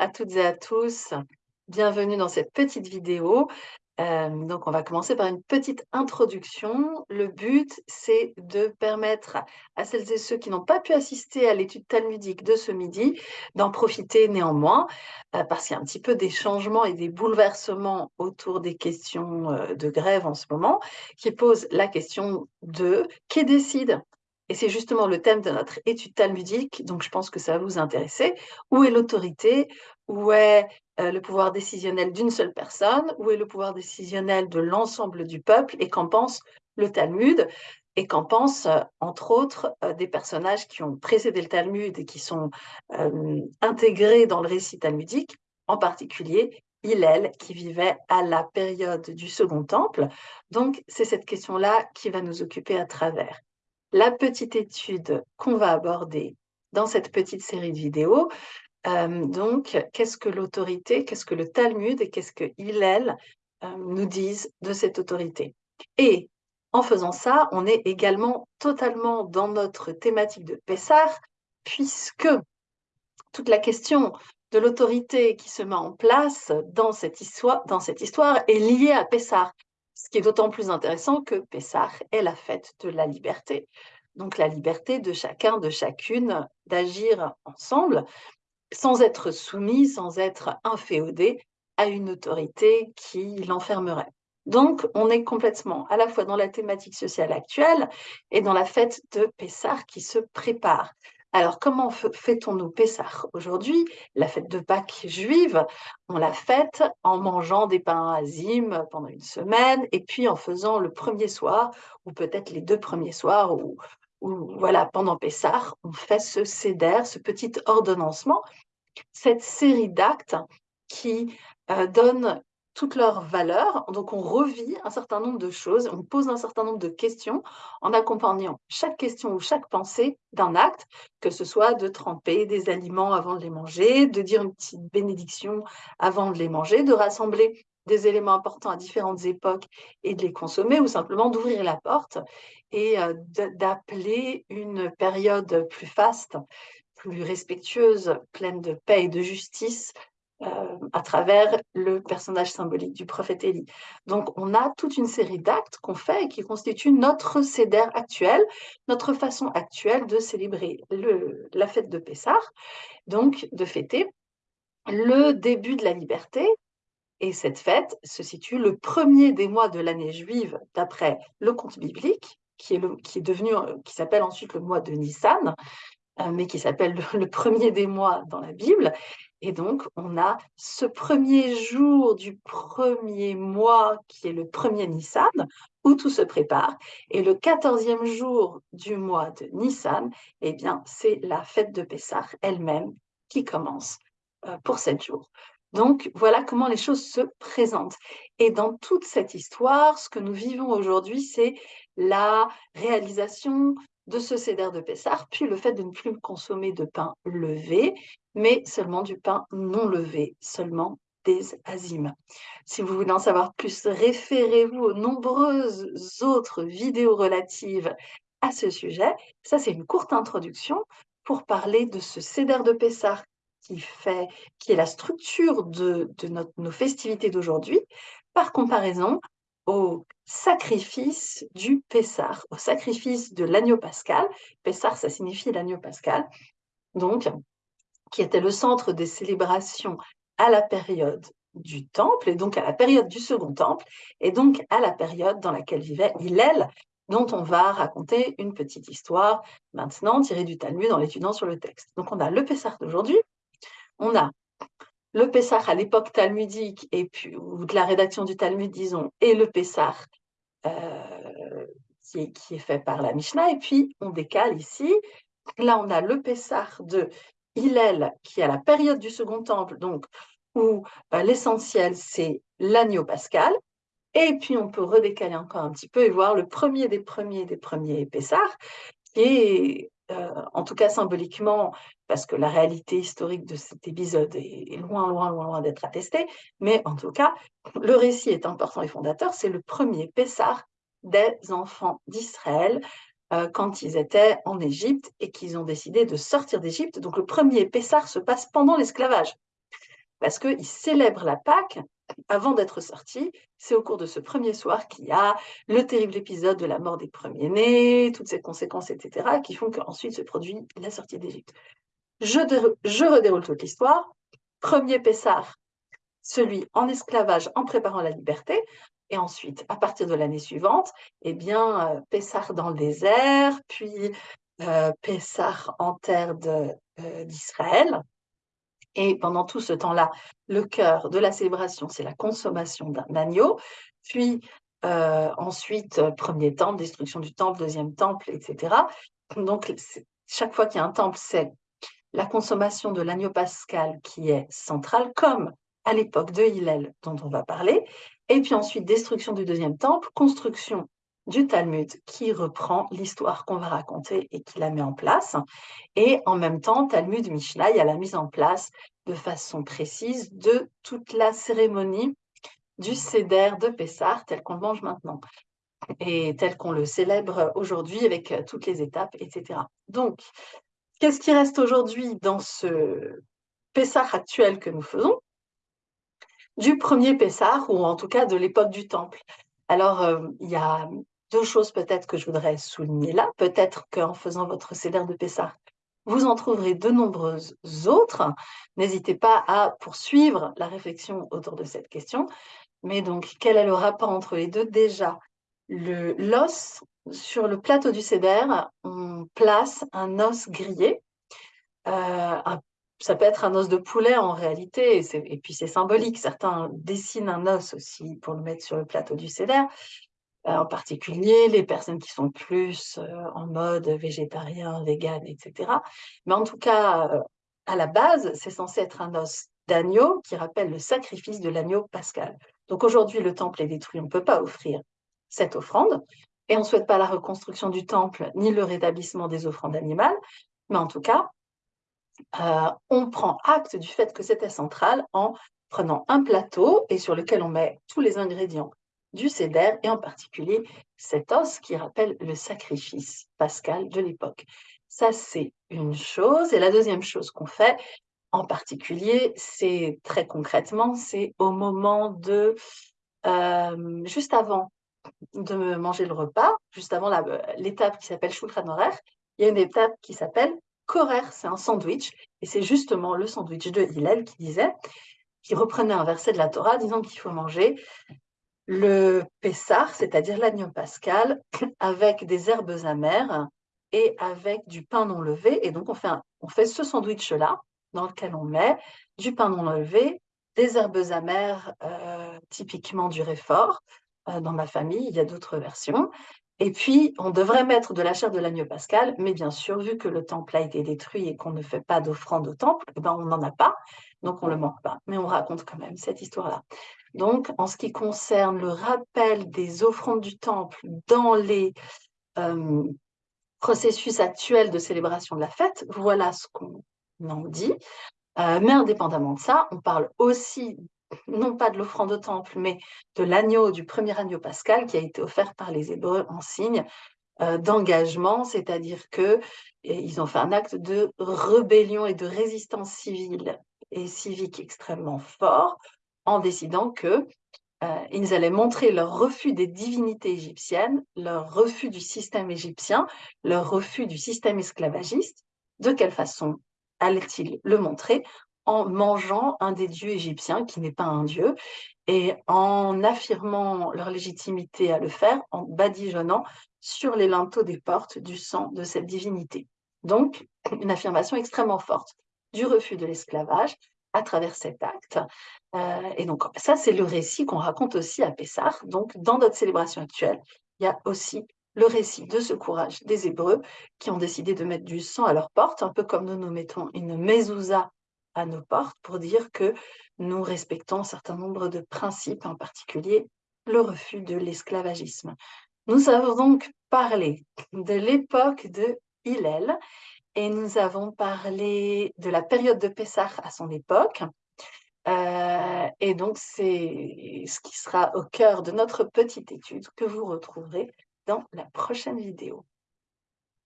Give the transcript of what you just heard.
à toutes et à tous. Bienvenue dans cette petite vidéo. Euh, donc, on va commencer par une petite introduction. Le but, c'est de permettre à celles et ceux qui n'ont pas pu assister à l'étude talmudique de ce midi d'en profiter néanmoins, euh, parce qu'il y a un petit peu des changements et des bouleversements autour des questions euh, de grève en ce moment, qui posent la question de qui décide et c'est justement le thème de notre étude talmudique, donc je pense que ça va vous intéresser. Où est l'autorité Où est euh, le pouvoir décisionnel d'une seule personne Où est le pouvoir décisionnel de l'ensemble du peuple Et qu'en pense le Talmud et qu'en pensent, euh, entre autres, euh, des personnages qui ont précédé le Talmud et qui sont intégrés dans le récit talmudique, en particulier Hillel, qui vivait à la période du Second Temple. Donc, c'est cette question-là qui va nous occuper à travers la petite étude qu'on va aborder dans cette petite série de vidéos. Euh, donc, qu'est-ce que l'autorité, qu'est-ce que le Talmud et qu'est-ce que Hillel euh, nous disent de cette autorité? Et en faisant ça, on est également totalement dans notre thématique de Pessar, puisque toute la question de l'autorité qui se met en place dans cette histoire, est liée à Pessar. Ce qui est d'autant plus intéressant que Pessah est la fête de la liberté. Donc la liberté de chacun, de chacune d'agir ensemble sans être soumis, sans être inféodé à une autorité qui l'enfermerait. Donc, on est complètement à la fois dans la thématique sociale actuelle et dans la fête de Pessah qui se prépare. Alors, comment fait-on nous Pessah aujourd'hui? La fête de Pâques juive, on la fête en mangeant des pains azim pendant une semaine et puis en faisant le premier soir, ou peut-être les deux premiers soirs, ou, voilà, pendant Pessah, on fait ce céder, ce petit ordonnancement, cette série d'actes qui euh, donne toutes leurs valeurs. Donc, on revit un certain nombre de choses, on pose un certain nombre de questions en accompagnant chaque question ou chaque pensée d'un acte, que ce soit de tremper des aliments avant de les manger, de dire une petite bénédiction avant de les manger, de rassembler des éléments importants à différentes époques et de les consommer, ou simplement d'ouvrir la porte et euh, d'appeler une période plus faste, plus respectueuse, pleine de paix et de justice, euh, à travers le personnage symbolique du prophète Élie. Donc, on a toute une série d'actes qu'on fait et qui constituent notre céder actuel, notre façon actuelle de célébrer la fête de Pessah, donc de fêter le début de la liberté. Et cette fête se situe le premier des mois de l'année juive d'après le conte biblique, qui qui est devenu, qui s'appelle ensuite le mois de Nissan, euh, mais qui s'appelle le premier des mois dans la Bible. Et donc, on a ce premier jour du premier mois, qui est le premier Nissan, où tout se prépare. Et le quatorzième jour du mois de Nissan, eh bien, c'est la fête de Pessah elle-même qui commence euh, pour sept jours. Donc, voilà comment les choses se présentent. Et dans toute cette histoire, ce que nous vivons aujourd'hui, c'est la réalisation de ce céder de Pessah, puis le fait de ne plus consommer de pain levé, mais seulement du pain non levé, seulement des azimes. Si vous voulez en savoir plus, référez-vous aux nombreuses autres vidéos relatives à ce sujet. Ça, c'est une courte introduction pour parler de ce céder de Pessah qui, fait, qui est la structure de, nos festivités d'aujourd'hui, par comparaison au sacrifice du Pessar, au sacrifice de l'agneau pascal. Pessar, ça signifie l'agneau pascal, donc, qui était le centre des célébrations à la période du temple, et donc à la période du second temple, et donc à la période dans laquelle vivait Hillel, dont on va raconter une petite histoire maintenant tirée du Talmud en l'étudiant sur le texte. Donc on a le Pessar d'aujourd'hui, on a le Pessah à l'époque talmudique et puis, ou de la rédaction du Talmud, disons, et le Pessah euh, qui, est, fait par la Mishnah. Et puis, on décale ici. Là, on a le Pessah de Hillel, qui est à la période du Second Temple, donc où euh, l'essentiel, c'est l'agneau pascal. Et puis, on peut redécaler encore un petit peu et voir le premier des premiers des premiers Pessah, qui est euh, en tout cas symboliquement, parce que la réalité historique de cet épisode est loin, loin, loin, loin d'être attestée, mais en tout cas, le récit est important et fondateur, c'est le premier Pessah des enfants d'Israël euh, quand ils étaient en Égypte et qu'ils ont décidé de sortir d'Égypte. Donc le premier Pessah se passe pendant l'esclavage. parce qu'ils célèbrent la Pâque avant d'être sortis. C'est au cours de ce premier soir qu'il y a le terrible épisode de la mort des premiers-nés, toutes ces conséquences, etc., qui font qu'ensuite se produit la sortie d'Égypte. Je, je redéroule toute l'histoire. Premier Pessar, celui en esclavage en préparant la liberté. Et ensuite, à partir de l'année suivante, eh bien, euh, Pessar dans le désert, puis euh, Pessar en terre euh, d'Israël. Et pendant tout ce temps-là, le cœur de la célébration, c'est la consommation d'un agneau. Puis euh, ensuite, premier temple, destruction du temple, deuxième temple, etc. Donc, chaque fois qu'il y a un temple, c'est la consommation de l'agneau pascal qui est centrale, comme à l'époque de Hillel dont on va parler. Et puis ensuite, destruction du deuxième temple, construction du Talmud qui reprend l'histoire qu'on va raconter et qui la met en place. Et en même temps, Talmud Mishnah, il y a la mise en place de façon précise de toute la cérémonie du Seder de Pessah tel qu'on le mange maintenant et tel qu'on le célèbre aujourd'hui avec toutes les étapes, etc. Donc, qu'est-ce qui reste aujourd'hui dans ce Pessah actuel que nous faisons? Du premier Pessah, ou en tout cas de l'époque du Temple. Alors, euh, il y a deux choses peut-être que je voudrais souligner là. Peut-être qu'en faisant votre céder de Pessah, vous en trouverez de nombreuses autres. N'hésitez pas à poursuivre la réflexion autour de cette question. Mais donc, quel est le rapport entre les deux? Déjà, l'os, sur le plateau du céder, on place un os grillé, euh, ça peut être un os de poulet en réalité, et, puis c'est symbolique. Certains dessinent un os aussi pour le mettre sur le plateau du céder. Euh, en particulier les personnes qui sont plus euh, en mode végétarien, vegan, etc. Mais en tout cas, euh, à la base, c'est censé être un os d'agneau qui rappelle le sacrifice de l'agneau pascal. Donc aujourd'hui, le temple est détruit, on ne peut pas offrir cette offrande, et on ne souhaite pas la reconstruction du temple ni le rétablissement des offrandes animales, mais en tout cas, on prend acte du fait que c'était central en prenant un plateau et sur lequel on met tous les ingrédients du céder et en particulier cet os qui rappelle le sacrifice pascal de l'époque. Ça, c'est une chose. Et la deuxième chose qu'on fait, en particulier, c'est très concrètement, c'est au moment de, euh, juste avant de manger le repas, juste avant l'étape qui s'appelle Shulchan Horaire, il y a une étape qui s'appelle Korer, c'est un sandwich, et c'est justement le sandwich de Hillel qui disait, qui reprenait un verset de la Torah disant qu'il faut manger le Pessar, c'est-à-dire l'agneau pascal, avec des herbes amères et avec du pain non levé. Et donc, on fait, ce sandwich-là, dans lequel on met du pain non levé, des herbes amères, euh, typiquement du réfort. Euh, dans ma famille, il y a d'autres versions. Et puis, on devrait mettre de la chair de l'agneau pascal, mais bien sûr, vu que le temple a été détruit et qu'on ne fait pas d'offrande au temple, eh ben, on n'en a pas, donc on ne le manque pas. Mais on raconte quand même cette histoire-là. Donc, en ce qui concerne le rappel des offrandes du temple dans les euh, processus actuels de célébration de la fête, voilà ce qu'on en dit. Euh, mais indépendamment de ça, on parle aussi non pas de l'offrande au temple, mais de l'agneau, du premier agneau pascal qui a été offert par les Hébreux en signe euh, d'engagement, c'est-à-dire que ils ont fait un acte de rébellion et de résistance civile et civique extrêmement fort en décidant que euh, ils allaient montrer leur refus des divinités égyptiennes, leur refus du système égyptien, leur refus du système esclavagiste. De quelle façon allaient-ils le montrer? En mangeant un des dieux égyptiens qui n'est pas un dieu et en affirmant leur légitimité à le faire en badigeonnant sur les linteaux des portes du sang de cette divinité. Donc, une affirmation extrêmement forte du refus de l'esclavage à travers cet acte. Euh, et donc, ça, c'est le récit qu'on raconte aussi à Pessah. Donc, dans notre célébration actuelle, il y a aussi le récit de ce courage des Hébreux qui ont décidé de mettre du sang à leurs portes, un peu comme nous nous mettons une mezouza à nos portes pour dire que nous respectons un certain nombre de principes, en particulier le refus de l'esclavagisme. Nous avons donc parlé de l'époque de Hillel et nous avons parlé de la période de Pessah à son époque. Euh, et donc, c'est ce qui sera au cœur de notre petite étude que vous retrouverez dans la prochaine vidéo.